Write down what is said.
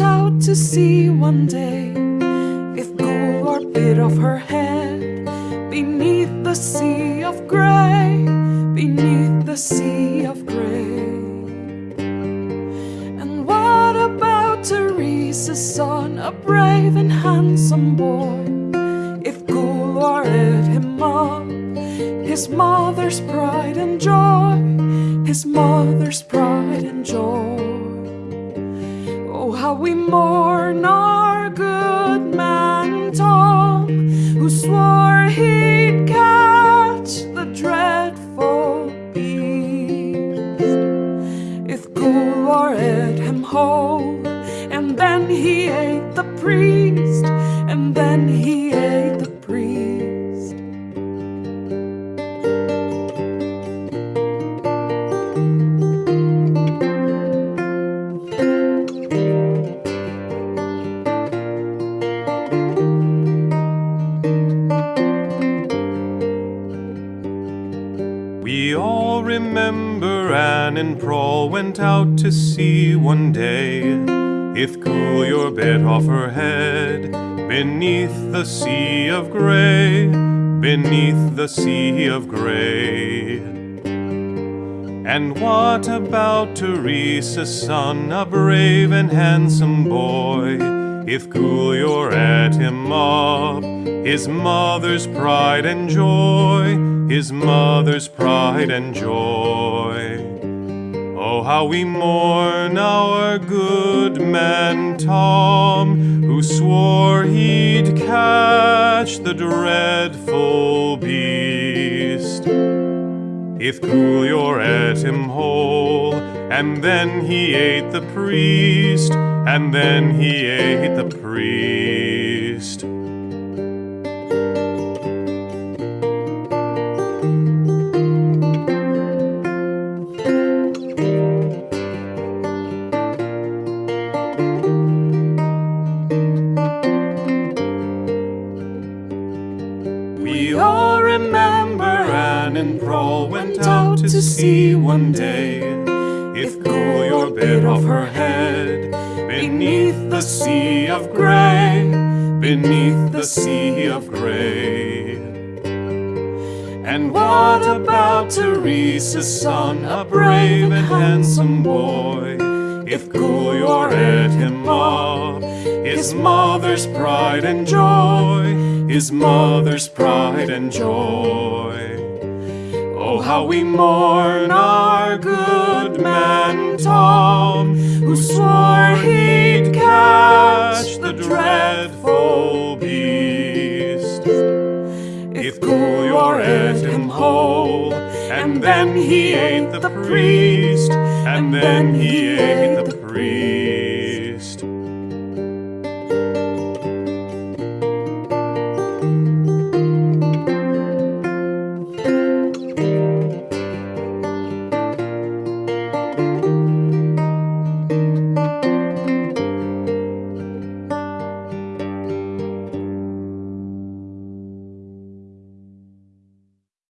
out to sea one day if Gular bit off her head beneath the sea of grey, beneath the sea of grey. And what about Teresa's son, a brave and handsome boy? If Gular ate him up, his mother's pride and joy, his mother's pride and joy. How we mourn our good man Tom, who swore he'd catch the dreadful beast. If ate him whole, and then he ate the priest, remember Anne and Proll went out to sea one day. If cool your bit off her head, beneath the sea of grey, beneath the sea of grey. And what about Teresa's son, a brave and handsome boy? If Coolior ate him up, his mother's pride and joy, his mother's pride and joy. Oh, how we mourn our good man Tom, who swore he'd catch the dreadful beast. If Coolior ate him whole, and then he ate the priest, and then he ate the priest. To sea one day. If Coolior bit off her head, beneath the sea of grey, beneath the sea of grey. And what about Teresa's son, a brave and handsome boy? If Coolior ate him up, his mother's pride and joy, his mother's pride and joy. How we mourn our good man Tom, who swore he'd catch the dreadful beast. If Coolior ate him whole, and then he ate the priest, and then he ate the priest.